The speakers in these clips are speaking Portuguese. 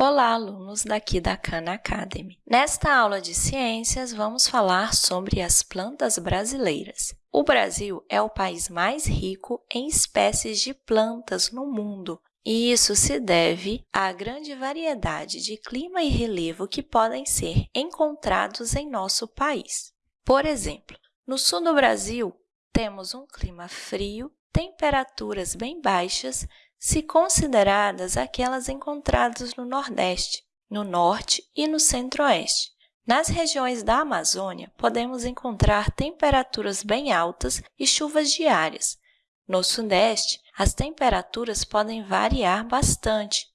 Olá, alunos daqui da Khan Academy! Nesta aula de ciências, vamos falar sobre as plantas brasileiras. O Brasil é o país mais rico em espécies de plantas no mundo, e isso se deve à grande variedade de clima e relevo que podem ser encontrados em nosso país. Por exemplo, no sul do Brasil, temos um clima frio, temperaturas bem baixas, se consideradas aquelas encontradas no Nordeste, no Norte e no Centro-Oeste. Nas regiões da Amazônia, podemos encontrar temperaturas bem altas e chuvas diárias. No Sudeste, as temperaturas podem variar bastante,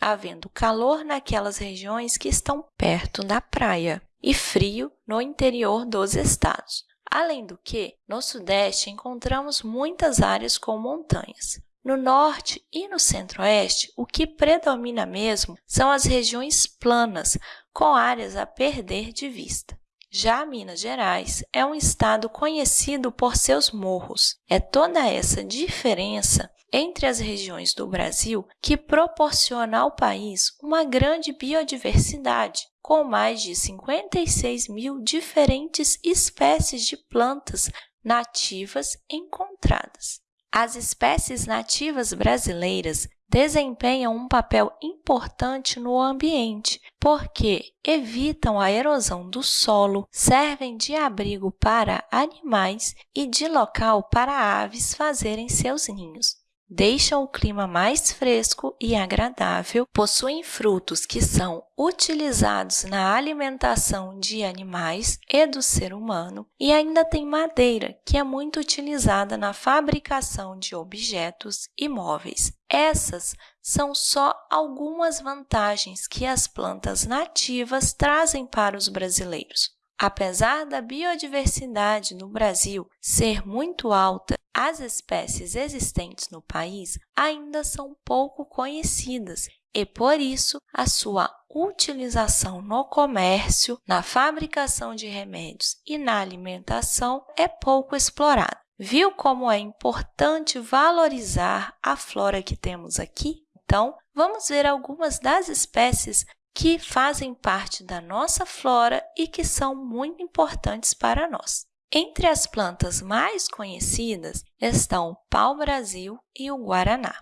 havendo calor naquelas regiões que estão perto da praia e frio no interior dos estados. Além do que, no Sudeste encontramos muitas áreas com montanhas. No norte e no centro-oeste, o que predomina mesmo são as regiões planas, com áreas a perder de vista. Já Minas Gerais é um estado conhecido por seus morros. É toda essa diferença entre as regiões do Brasil que proporciona ao país uma grande biodiversidade, com mais de 56 mil diferentes espécies de plantas nativas encontradas. As espécies nativas brasileiras desempenham um papel importante no ambiente, porque evitam a erosão do solo, servem de abrigo para animais e de local para aves fazerem seus ninhos deixam o clima mais fresco e agradável, possuem frutos que são utilizados na alimentação de animais e do ser humano e ainda tem madeira, que é muito utilizada na fabricação de objetos e móveis. Essas são só algumas vantagens que as plantas nativas trazem para os brasileiros. Apesar da biodiversidade no Brasil ser muito alta, as espécies existentes no país ainda são pouco conhecidas e, por isso, a sua utilização no comércio, na fabricação de remédios e na alimentação é pouco explorada. Viu como é importante valorizar a flora que temos aqui? Então, vamos ver algumas das espécies que fazem parte da nossa flora e que são muito importantes para nós. Entre as plantas mais conhecidas estão o pau-brasil e o guaraná.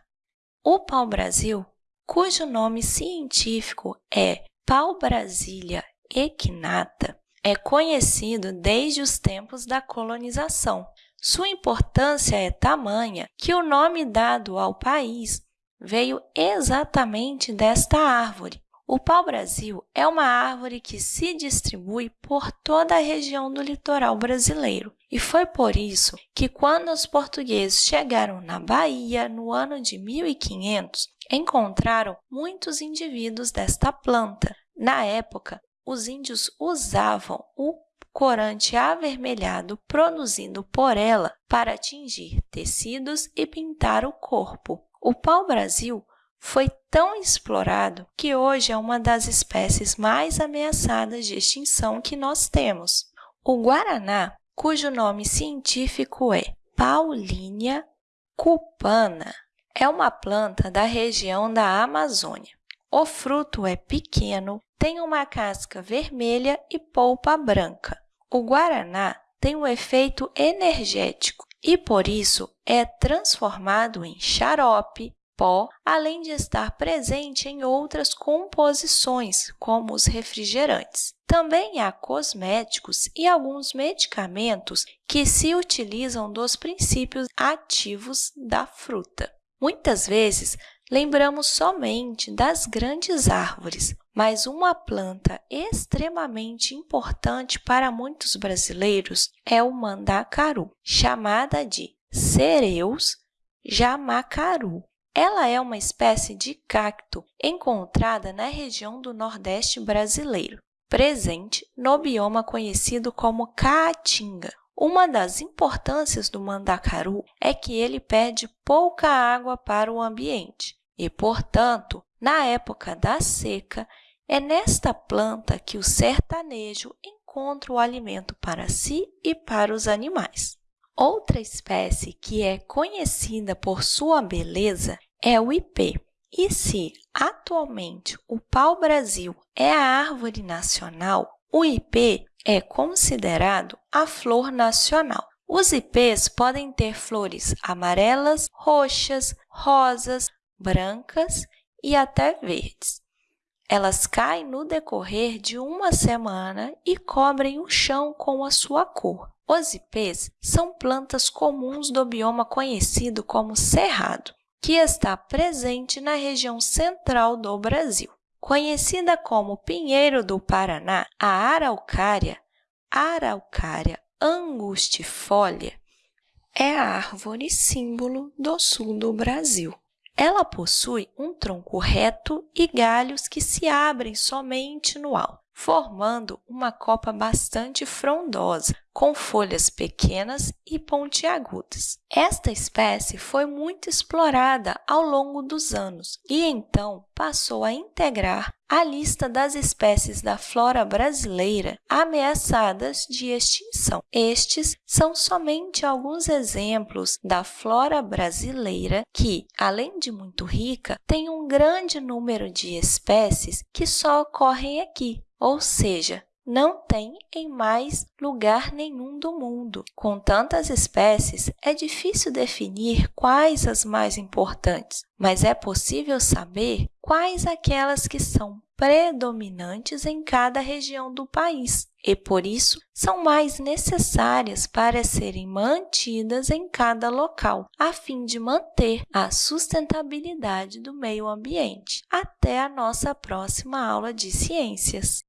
O pau-brasil, cujo nome científico é Pau-brasilia equinata, é conhecido desde os tempos da colonização. Sua importância é tamanha que o nome dado ao país veio exatamente desta árvore, o pau-brasil é uma árvore que se distribui por toda a região do litoral brasileiro. E foi por isso que, quando os portugueses chegaram na Bahia no ano de 1500, encontraram muitos indivíduos desta planta. Na época, os índios usavam o corante avermelhado produzido por ela para atingir tecidos e pintar o corpo. O pau-brasil foi tão explorado que hoje é uma das espécies mais ameaçadas de extinção que nós temos. O guaraná, cujo nome científico é Paulínia cupana, é uma planta da região da Amazônia. O fruto é pequeno, tem uma casca vermelha e polpa branca. O guaraná tem um efeito energético e, por isso, é transformado em xarope, pó, além de estar presente em outras composições, como os refrigerantes. Também há cosméticos e alguns medicamentos que se utilizam dos princípios ativos da fruta. Muitas vezes, lembramos somente das grandes árvores, mas uma planta extremamente importante para muitos brasileiros é o mandacaru, chamada de cereus jamacaru. Ela é uma espécie de cacto encontrada na região do Nordeste brasileiro, presente no bioma conhecido como Caatinga. Uma das importâncias do mandacaru é que ele perde pouca água para o ambiente e, portanto, na época da seca, é nesta planta que o sertanejo encontra o alimento para si e para os animais. Outra espécie que é conhecida por sua beleza é o ipê. E se atualmente o pau-brasil é a árvore nacional, o ipê é considerado a flor nacional. Os ipês podem ter flores amarelas, roxas, rosas, brancas e até verdes. Elas caem no decorrer de uma semana e cobrem o chão com a sua cor. Os ipês são plantas comuns do bioma conhecido como cerrado, que está presente na região central do Brasil. Conhecida como pinheiro do Paraná, a araucária, araucária angustifolia, é a árvore símbolo do sul do Brasil. Ela possui um tronco reto e galhos que se abrem somente no alto, formando uma copa bastante frondosa, com folhas pequenas e pontiagudas. Esta espécie foi muito explorada ao longo dos anos e então passou a integrar a lista das espécies da flora brasileira ameaçadas de extinção. Estes são somente alguns exemplos da flora brasileira que, além de muito rica, tem um grande número de espécies que só ocorrem aqui, ou seja, não tem em mais lugar nenhum do mundo. Com tantas espécies, é difícil definir quais as mais importantes, mas é possível saber quais aquelas que são predominantes em cada região do país e, por isso, são mais necessárias para serem mantidas em cada local, a fim de manter a sustentabilidade do meio ambiente. Até a nossa próxima aula de ciências!